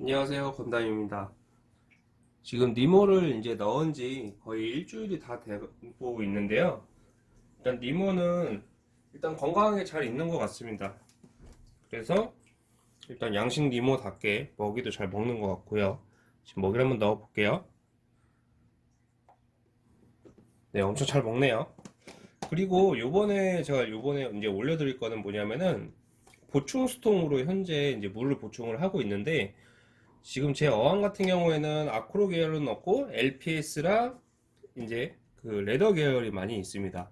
안녕하세요. 건담입니다. 지금 니모를 이제 넣은 지 거의 일주일이 다 되고 있는데요. 일단 니모는 일단 건강하게 잘 있는 것 같습니다. 그래서 일단 양식 니모답게 먹이도 잘 먹는 것 같고요. 지금 먹이를 한번 넣어 볼게요. 네 엄청 잘 먹네요. 그리고 요번에 제가 요번에 이제 올려 드릴 거는 뭐냐면은 보충 수통으로 현재 이제 물을 보충을 하고 있는데 지금 제 어항 같은 경우에는 아크로 계열은 없고 LPS랑 이제 그 레더 계열이 많이 있습니다.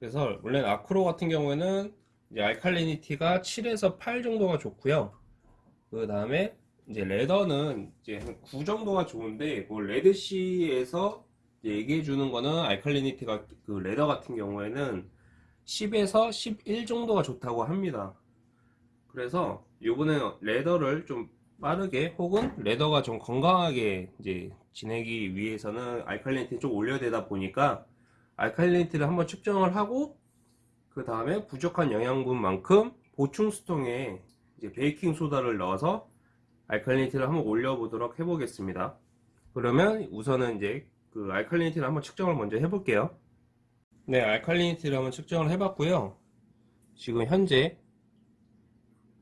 그래서 원래 아크로 같은 경우에는 이제 알칼리니티가 7에서 8 정도가 좋고요. 그 다음에 이제 레더는 이제 한 9 정도가 좋은데 뭐 레드시에서 얘기해 주는 거는 알칼리니티가 그 레더 같은 경우에는 10에서 11 정도가 좋다고 합니다. 그래서 요번에 레더를 좀 빠르게 혹은 레더가 좀 건강하게 이제 지내기 위해서는 알칼리니티 좀 올려야 되다 보니까 알칼리니티를 한번 측정을 하고 그 다음에 부족한 영양분만큼 보충 수통에 이제 베이킹 소다를 넣어서 알칼리니티를 한번 올려 보도록 해 보겠습니다. 그러면 우선은 이제 그 알칼리니티를 한번 측정을 먼저 해 볼게요. 네 알칼리니티를 한번 측정을 해 봤고요. 지금 현재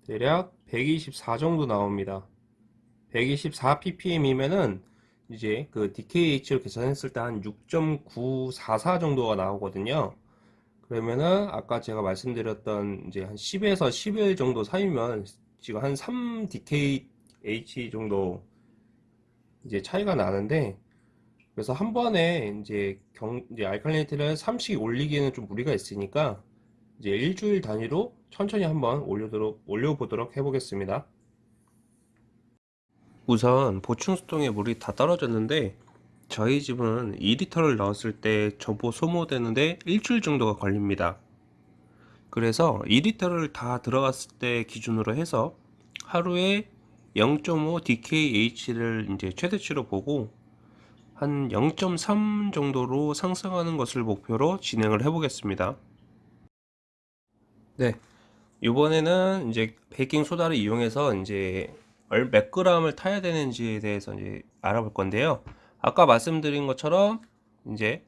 대략 124 정도 나옵니다. 124 ppm이면은 이제 그 DKH를 계산했을 때 한 6.944 정도가 나오거든요. 그러면은 아까 제가 말씀드렸던 이제 한 10에서 11 정도 사이면 지금 한 3 DKH 정도 이제 차이가 나는데 그래서 한 번에 이제 경 이제 알칼리니티를 3씩 올리기에는 좀 무리가 있으니까 이제 일주일 단위로 천천히 한번 올려도록, 올려보도록 해보겠습니다. 우선 보충수통에 물이 다 떨어졌는데 저희 집은 2리터를 넣었을 때 전부 소모되는데 일주일 정도가 걸립니다. 그래서 2리터를 다 들어갔을 때 기준으로 해서 하루에 0.5 DKH를 이제 최대치로 보고 한 0.3 정도로 상승하는 것을 목표로 진행을 해 보겠습니다. 네. 이번에는 이제 베이킹 소다를 이용해서 이제 몇 그램을 타야 되는지에 대해서 이제 알아볼 건데요. 아까 말씀드린 것처럼 이제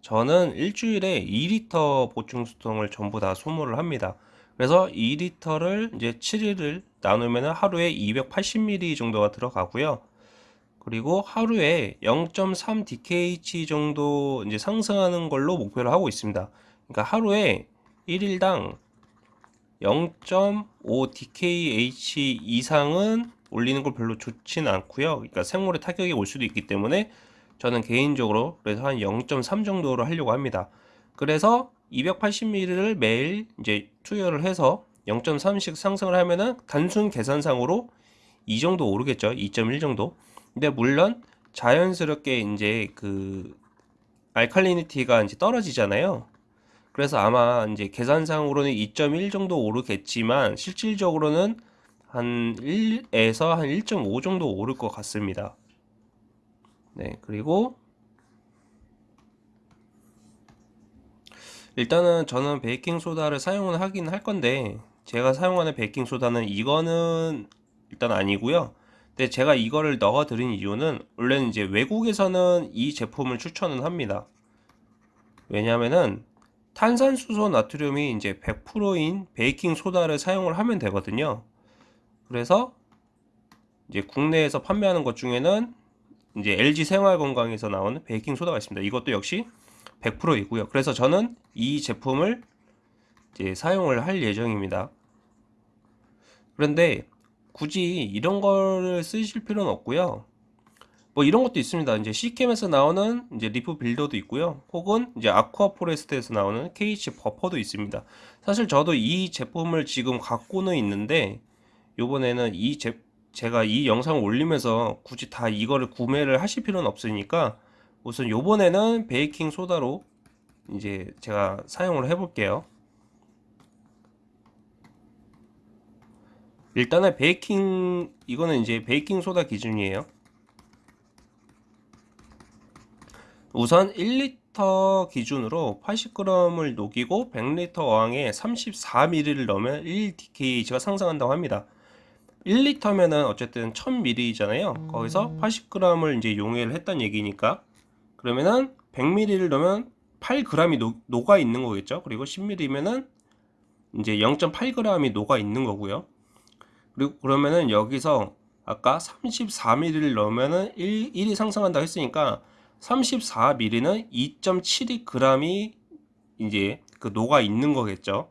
저는 일주일에 2리터 보충 수통을 전부 다 소모를 합니다. 그래서 2리터를 이제 7일을 나누면 하루에 280ml 정도가 들어가고요. 그리고 하루에 0.3 DKH 정도 이제 상승하는 걸로 목표를 하고 있습니다. 그러니까 하루에 1일당 0.5 DKH 이상은 올리는 걸 별로 좋지는 않고요. 그러니까 생물의 타격이 올 수도 있기 때문에 저는 개인적으로 그래서 한 0.3 정도로 하려고 합니다. 그래서 280ml를 매일 이제 투여를 해서 0.3씩 상승을 하면은 단순 계산상으로 이 정도 오르겠죠. 2.1 정도. 근데 물론 자연스럽게 이제 그 알칼리니티가 이제 떨어지잖아요. 그래서 아마 이제 계산상으로는 2.1 정도 오르겠지만 실질적으로는 한 1에서 한 1.5 정도 오를 것 같습니다. 네, 그리고 일단은 저는 베이킹 소다를 사용을 하긴 할 건데 제가 사용하는 베이킹 소다는 이거는 일단 아니고요. 근데 제가 이거를 넣어 드린 이유는 원래는 이제 외국에서는 이 제품을 추천은 합니다. 왜냐면은 탄산수소 나트륨이 이제 100%인 베이킹 소다를 사용을 하면 되거든요. 그래서 이제 국내에서 판매하는 것 중에는 이제 LG 생활건강에서 나오는 베이킹 소다가 있습니다. 이것도 역시 100%이고요. 그래서 저는 이 제품을 이제 사용을 할 예정입니다. 그런데 굳이 이런 거를 쓰실 필요는 없고요. 뭐 이런 것도 있습니다. 이제 Seachem에서 나오는 이제 Reef Builder도 있고요. 혹은 이제 Aquaforest에서 나오는 KH 버퍼도 있습니다. 사실 저도 이 제품을 지금 갖고는 있는데 요번에는 이 제, 제가 이 영상을 올리면서 굳이 다 이거를 구매를 하실 필요는 없으니까 우선 요번에는 베이킹 소다로 이제 제가 사용을 해 볼게요. 일단은 베이킹 이거는 이제 베이킹 소다 기준이에요. 우선 1리터 기준으로 80g을 녹이고 100리터 어항에 34ml를 넣으면 1DKH가 상승한다고 합니다. 1리터면은 어쨌든 1000ml잖아요. 거기서 80g을 이제 용해를 했단 얘기니까 그러면은 100ml를 넣으면 8g이 녹, 녹아 있는 거겠죠. 그리고 10ml면은 이제 0.8g이 녹아 있는 거고요. 그리고 그러면은 여기서 아까 34ml를 넣으면은 1, 1이 상승한다 했으니까 34ml는 2.72g이 이제 그 녹아 있는 거겠죠.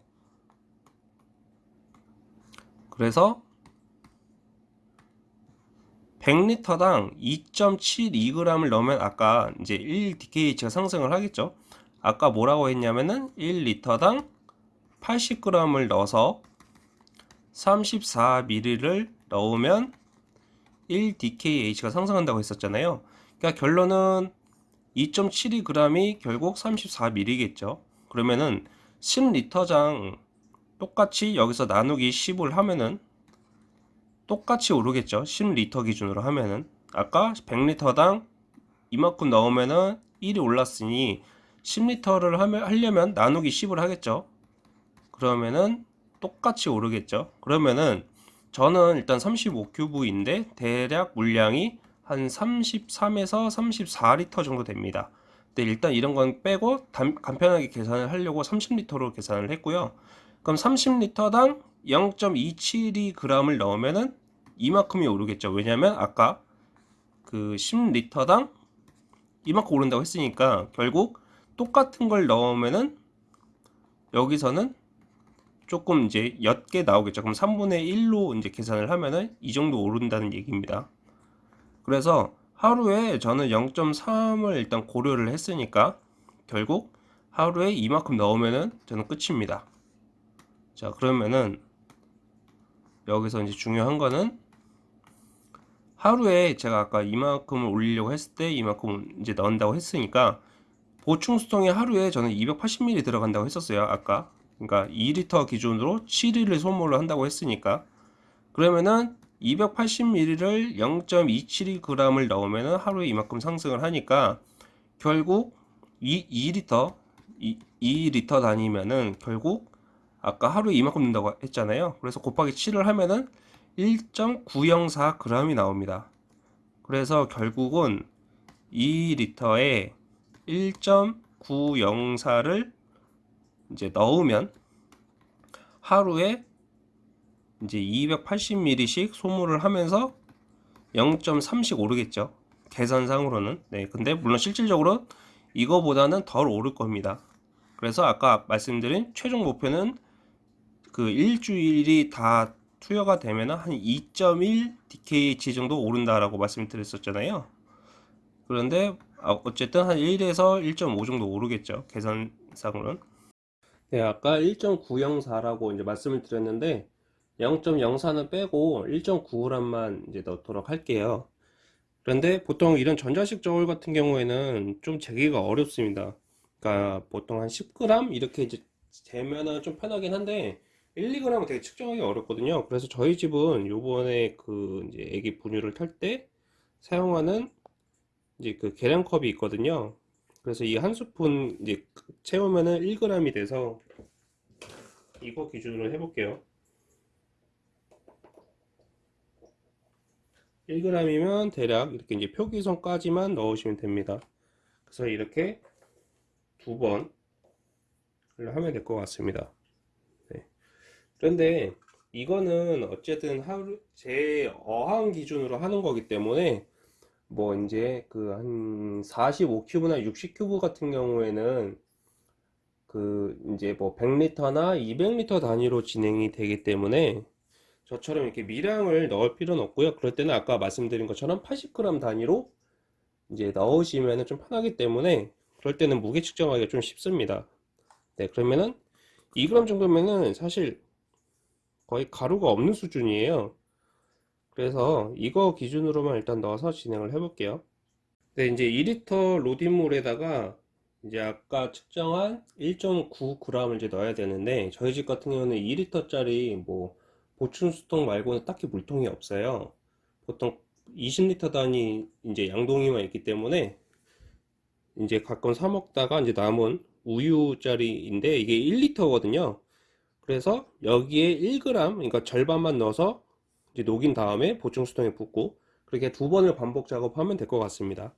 그래서 100리터당 2.72g을 넣으면 아까 이제 1dkh가 상승을 하겠죠. 아까 뭐라고 했냐면은 1리터당 80g을 넣어서 34ml를 넣으면 1dkh가 상승한다고 했었잖아요. 그러니까 결론은 2.72g이 결국 34ml겠죠. 그러면은 10리터당 똑같이 여기서 나누기 10을 하면은 똑같이 오르겠죠. 10리터 기준으로 하면은 아까 100리터당 이만큼 넣으면은 1이 올랐으니 10리터를 하려면 나누기 10을 하겠죠. 그러면은 똑같이 오르겠죠. 그러면은 저는 일단 35큐브인데 대략 물량이 한 33에서 34리터 정도 됩니다. 근데 일단 이런 건 빼고 단, 간편하게 계산을 하려고 30리터로 계산을 했고요. 그럼 30리터당 0.272g을 넣으면은 이만큼이 오르겠죠. 왜냐면 아까 그 10리터당 이만큼 오른다고 했으니까 결국 똑같은 걸 넣으면은 여기서는 조금 이제 옅게 나오겠죠. 그럼 3분의 1로 이제 계산을 하면은 이 정도 오른다는 얘기입니다. 그래서 하루에 저는 0.3을 일단 고려를 했으니까 결국 하루에 이만큼 넣으면은 저는 끝입니다. 자, 그러면은 여기서 이제 중요한 거는 하루에 제가 아까 이만큼을 올리려고 했을 때 이만큼 이제 넣는다고 했으니까 보충 수통에 하루에 저는 280ml 들어간다고 했었어요. 아까. 그러니까 2리터 기준으로 7일을 소모를 한다고 했으니까 그러면은 280ml를 0.272g을 넣으면은 하루에 이만큼 상승을 하니까 결국 2, 2리터 2, 2리터 다니면은 결국 아까 하루에 이만큼 넣는다고 했잖아요. 그래서 곱하기 7을 하면은 1.904g이 나옵니다. 그래서 결국은 2리터에 1.904를 이제 넣으면 하루에 이제 280ml씩 소모를 하면서 0.3씩 오르겠죠. 계산상으로는. 네. 근데 물론 실질적으로 이거보다는 덜 오를 겁니다. 그래서 아까 말씀드린 최종 목표는 그 일주일이 다 투여가 되면 한 2.1 DKH 정도 오른다라고 말씀드렸었잖아요. 그런데 아, 어쨌든 한 1에서 1.5 정도 오르겠죠. 계산상으로는. 네, 아까 1.904라고 이제 말씀을 드렸는데 0.04는 빼고 1.9g만 이제 넣도록 할게요. 그런데 보통 이런 전자식 저울 같은 경우에는 좀 재기가 어렵습니다. 그러니까 보통 한 10g 이렇게 이제 재면은 좀 편하긴 한데 1, 2g은 되게 측정하기 어렵거든요. 그래서 저희 집은 요번에 그 이제 애기 분유를 탈 때 사용하는 이제 그 계량컵이 있거든요. 그래서 이 한 스푼 이제 채우면은 1g이 돼서 이거 기준으로 해볼게요. 1g이면 대략 이렇게 이제 표기선까지만 넣으시면 됩니다. 그래서 이렇게 두 번을 하면 될 것 같습니다. 네. 그런데 이거는 어쨌든 하루 제 어항 기준으로 하는 거기 때문에 뭐 이제 그 한 45큐브나 60큐브 같은 경우에는 그 이제 뭐 100리터나 200리터 단위로 진행이 되기 때문에 저처럼 이렇게 미량을 넣을 필요는 없고요. 그럴 때는 아까 말씀드린 것처럼 80g 단위로 이제 넣으시면 좀 편하기 때문에 그럴 때는 무게 측정하기가 좀 쉽습니다. 네, 그러면은 2g 정도면은 사실 거의 가루가 없는 수준이에요. 그래서 이거 기준으로만 일단 넣어서 진행을 해 볼게요 네 이제 2리터 로딩물에다가 이제 아까 측정한 1.9g을 이제 넣어야 되는데 저희 집 같은 경우는 2리터 짜리 뭐 보충 수통 말고는 딱히 물통이 없어요 보통 20리터 단위 이제 양동이만 있기 때문에 이제 가끔 사 먹다가 이제 남은 우유짜리인데 이게 1리터 거든요 그래서 여기에 1g 그러니까 절반만 넣어서 이제 녹인 다음에 보충 수통에 붓고 그렇게 두 번을 반복 작업하면 될 것 같습니다.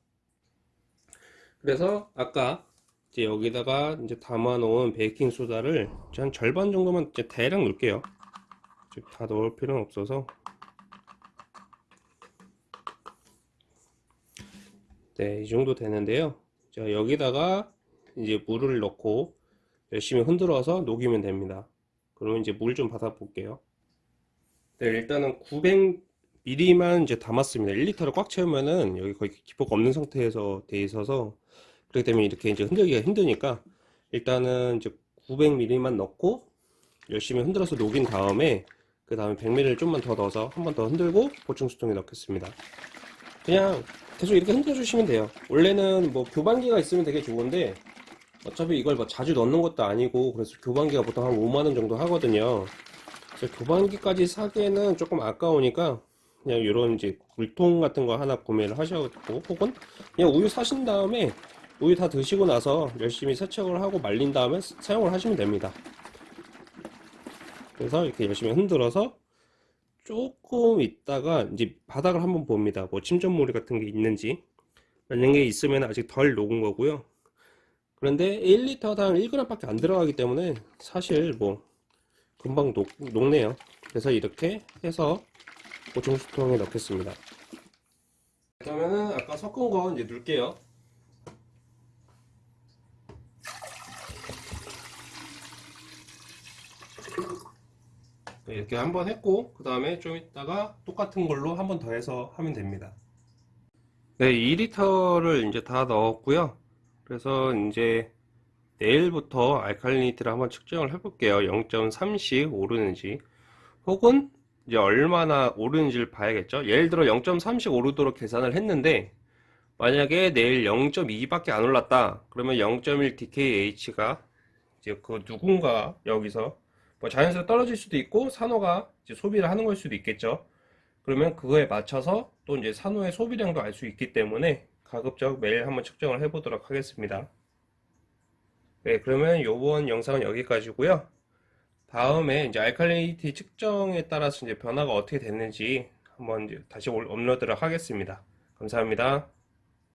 그래서 아까 이제 여기다가 이제 담아 놓은 베이킹 소다를 한 절반 정도만 이제 대략 넣을게요. 다 넣을 필요는 없어서 네, 이 정도 되는데요. 자, 여기다가 이제 물을 넣고 열심히 흔들어서 녹이면 됩니다. 그러면 이제 물 좀 받아 볼게요. 네, 일단은 900ml만 이제 담았습니다. 1리터를 꽉 채우면은 여기 거의 기포가 없는 상태에서 돼 있어서 그렇기 때문에 이렇게 이제 흔들기가 힘드니까 일단은 이제 900ml만 넣고 열심히 흔들어서 녹인 다음에 그 다음에 100ml를 좀만 더 넣어서 한 번 더 흔들고 보충 수통에 넣겠습니다. 그냥 계속 이렇게 흔들어 주시면 돼요. 원래는 뭐 교반기가 있으면 되게 좋은데 어차피 이걸 뭐 자주 넣는 것도 아니고 그래서 교반기가 보통 한 5만원 정도 하거든요. 그래서 교반기까지 사기에는 조금 아까우니까 그냥 이런 이제 물통 같은 거 하나 구매를 하셔도 혹은 그냥 우유 사신 다음에 우유 다 드시고 나서 열심히 세척을 하고 말린 다음에 사용을 하시면 됩니다. 그래서 이렇게 열심히 흔들어서 조금 있다가 이제 바닥을 한번 봅니다. 뭐 침전물이 같은 게 있는지 만약에 있으면 아직 덜 녹은 거고요. 그런데 1리터당 1g 밖에 안 들어가기 때문에 사실 뭐 금방 녹, 녹네요. 그래서 이렇게 해서 보충 수통에 넣겠습니다. 그러면은 아까 섞은 거 이제 넣을게요. 이렇게 한번 했고 그 다음에 좀 있다가 똑같은 걸로 한번 더 해서 하면 됩니다. 네, 2리터를 이제 다 넣었고요. 그래서 이제 내일부터 알칼리니티를 한번 측정을 해 볼게요. 0.3씩 오르는지 혹은 이제 얼마나 오르는지를 봐야겠죠. 예를 들어 0.3씩 오르도록 계산을 했는데 만약에 내일 0.2 밖에 안 올랐다. 그러면 0.1 DKH가 이제 그 누군가 여기서 뭐 자연스레 떨어질 수도 있고 산호가 이제 소비를 하는 걸 수도 있겠죠. 그러면 그거에 맞춰서 또 이제 산호의 소비량도 알 수 있기 때문에 가급적 매일 한번 측정을 해보도록 하겠습니다. 네, 그러면 이번 영상은 여기까지고요. 다음에 이제 알칼리니티 측정에 따라서 이제 변화가 어떻게 됐는지 한번 이제 다시 올- 업로드를 하겠습니다. 감사합니다.